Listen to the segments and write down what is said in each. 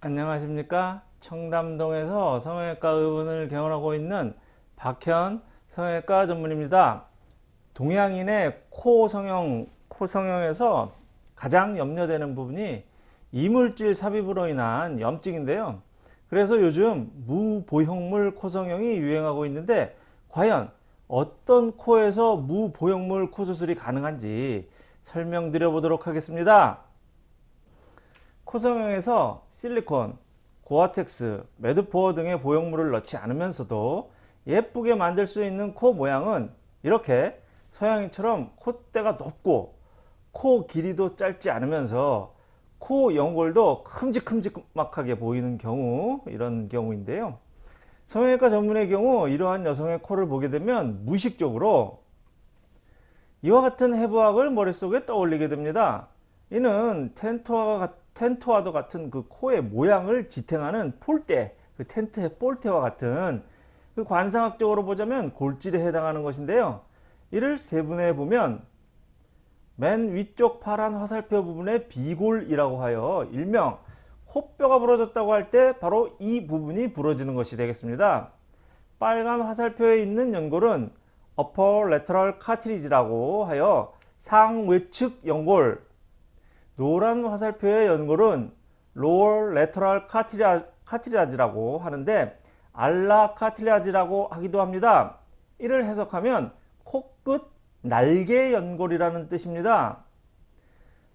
안녕하십니까? 청담동에서 성형외과 의원을 개원하고 있는 박현 성형외과 전문입니다. 동양인의 코 성형 코 성형에서 가장 염려되는 부분이 이물질 삽입으로 인한 염증인데요. 그래서 요즘 무보형물 코 성형이 유행하고 있는데 과연 어떤 코에서 무보형물 코 수술이 가능한지 설명드려 보도록 하겠습니다 코성형에서 실리콘, 고아텍스, 매드포어 등의 보형물을 넣지 않으면서도 예쁘게 만들 수 있는 코 모양은 이렇게 서양인처럼 콧대가 높고 코 길이도 짧지 않으면서 코 연골도 큼직큼직하게 보이는 경우 이런 경우인데요. 성형외과 전문의 경우 이러한 여성의 코를 보게 되면 무의식적으로 이와 같은 해부학을 머릿속에 떠올리게 됩니다. 이는 텐트와 텐트와도 같은 그 코의 모양을 지탱하는 폴대, 그 텐트의 폴대와 같은 그 관상학적으로 보자면 골질에 해당하는 것인데요. 이를 세분해 보면 맨 위쪽 파란 화살표 부분의 비골이라고 하여 일명 코뼈가 부러졌다고 할 때 바로 이 부분이 부러지는 것이 되겠습니다. 빨간 화살표에 있는 연골은 upper lateral cartilage라고 하여 상외측 연골 노란 화살표의 연골은 lower lateral cartilage라고 하는데 알라 카틸라지라고 하기도 합니다. 이를 해석하면 코끝 날개 연골이라는 뜻입니다.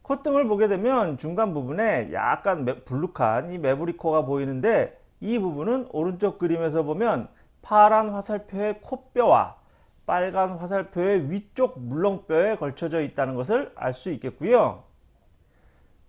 콧등을 보게 되면 중간 부분에 약간 불룩한 이 메브리코가 보이는데 이 부분은 오른쪽 그림에서 보면 파란 화살표의 코뼈와 빨간 화살표의 위쪽 물렁뼈에 걸쳐져 있다는 것을 알 수 있겠고요.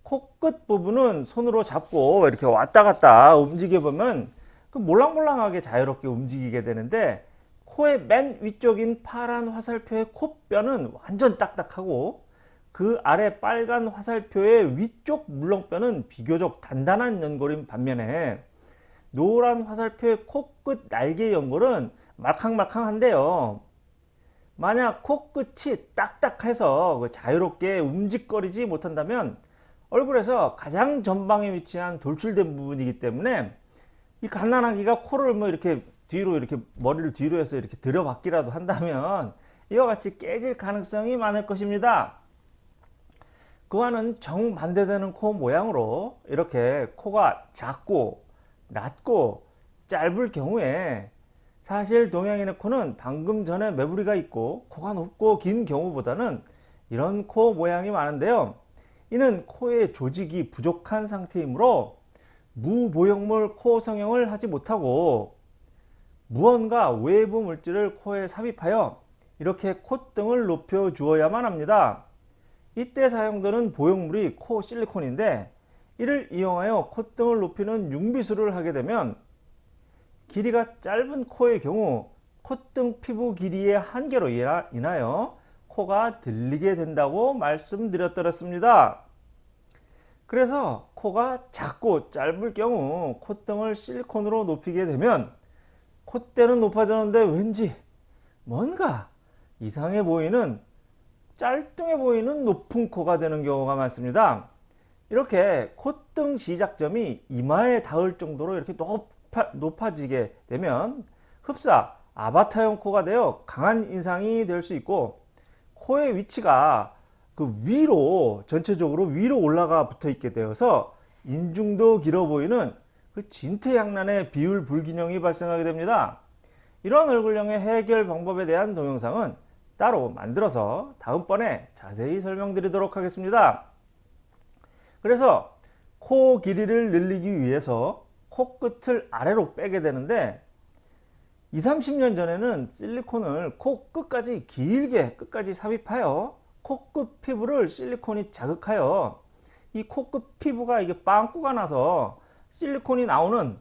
코끝 부분은 손으로 잡고 이렇게 왔다 갔다 움직여 보면 그 몰랑몰랑하게 자유롭게 움직이게 되는데 코의 맨 위쪽인 파란 화살표의 코뼈는 완전 딱딱하고 그 아래 빨간 화살표의 위쪽 물렁뼈는 비교적 단단한 연골인 반면에 노란 화살표의 코끝 날개 연골은 말캉말캉한데요. 만약 코끝이 딱딱해서 그 자유롭게 움직거리지 못한다면 얼굴에서 가장 전방에 위치한 돌출된 부분이기 때문에 이 갓난아기가 코를 뭐 이렇게 뒤로 이렇게 머리를 뒤로 해서 이렇게 들여받기라도 한다면 이와 같이 깨질 가능성이 많을 것입니다. 그와는 정반대되는 코 모양으로 이렇게 코가 작고 낮고 짧을 경우에 사실 동양인의 코는 방금 전에 매부리가 있고 코가 높고 긴 경우보다는 이런 코 모양이 많은데요. 이는 코의 조직이 부족한 상태이므로 무보형물 코 성형을 하지 못하고 무언가 외부 물질을 코에 삽입하여 이렇게 콧등을 높여 주어야만 합니다. 이때 사용되는 보형물이 코 실리콘인데 이를 이용하여 콧등을 높이는 융비술을 하게 되면 길이가 짧은 코의 경우 콧등 피부 길이의 한계로 인하여 코가 들리게 된다고 말씀드렸더랬습니다. 그래서 코가 작고 짧을 경우 콧등을 실리콘으로 높이게 되면 콧대는 높아졌는데 왠지 뭔가 이상해 보이는 짤뚱해 보이는 높은 코가 되는 경우가 많습니다. 이렇게 콧등 시작점이 이마에 닿을 정도로 이렇게 높아, 높아지게 되면 흡사 아바타형 코가 되어 강한 인상이 될 수 있고 코의 위치가 그 위로 전체적으로 위로 올라가 붙어 있게 되어서 인중도 길어 보이는 그 진퇴양난의 비율 불균형이 발생하게 됩니다. 이런 얼굴형의 해결 방법에 대한 동영상은 따로 만들어서 다음번에 자세히 설명드리도록 하겠습니다. 그래서 코 길이를 늘리기 위해서 코끝을 아래로 빼게 되는데 20, 30년 전에는 실리콘을 코 끝까지 길게 끝까지 삽입하여 코끝 피부를 실리콘이 자극하여 이 코끝 피부가 이게 빵꾸가 나서 실리콘이 나오는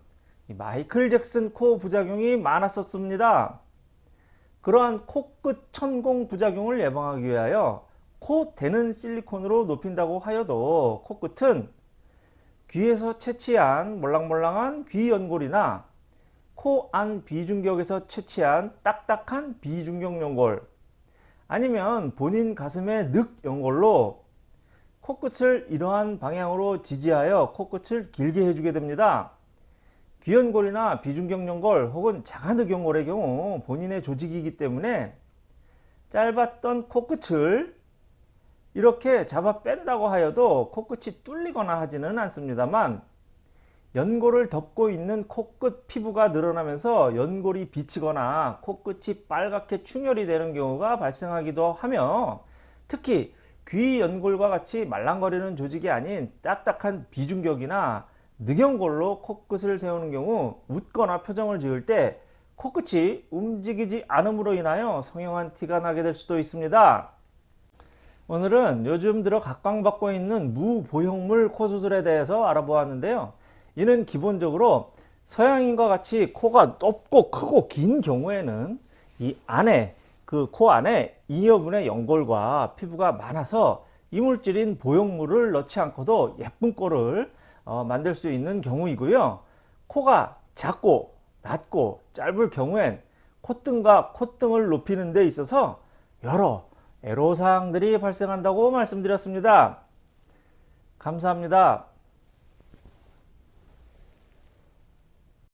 마이클 잭슨 코 부작용이 많았었습니다. 그러한 코끝 천공 부작용을 예방하기 위하여 코 대는 실리콘으로 높인다고 하여도 코끝은 귀에서 채취한 몰랑몰랑한 귀 연골이나 코 안 비중격에서 채취한 딱딱한 비중격 연골 아니면 본인 가슴의 늑 연골로 코끝을 이러한 방향으로 지지하여 코끝을 길게 해주게 됩니다. 귀연골이나 비중경련골 혹은 자가늑 연골의 경우 본인의 조직이기 때문에 짧았던 코끝을 이렇게 잡아 뺀다고 하여도 코끝이 뚫리거나 하지는 않습니다만 연골을 덮고 있는 코끝 피부가 늘어나면서 연골이 비치거나 코끝이 빨갛게 충혈이 되는 경우가 발생하기도 하며 특히 귀 연골과 같이 말랑거리는 조직이 아닌 딱딱한 비중격이나 늑연골로 코끝을 세우는 경우 웃거나 표정을 지을 때 코끝이 움직이지 않음으로 인하여 성형한 티가 나게 될 수도 있습니다. 오늘은 요즘 들어 각광받고 있는 무보형물 코수술에 대해서 알아보았는데요. 이는 기본적으로 서양인과 같이 코가 높고 크고 긴 경우에는 이 안에 그 코 안에 잉여분의 연골과 피부가 많아서 이물질인 보형물을 넣지 않고도 예쁜 코를 어, 만들 수 있는 경우이고요. 코가 작고 낮고 짧을 경우엔 콧등과 콧등을 높이는 데 있어서 여러 애로사항들이 발생한다고 말씀드렸습니다. 감사합니다.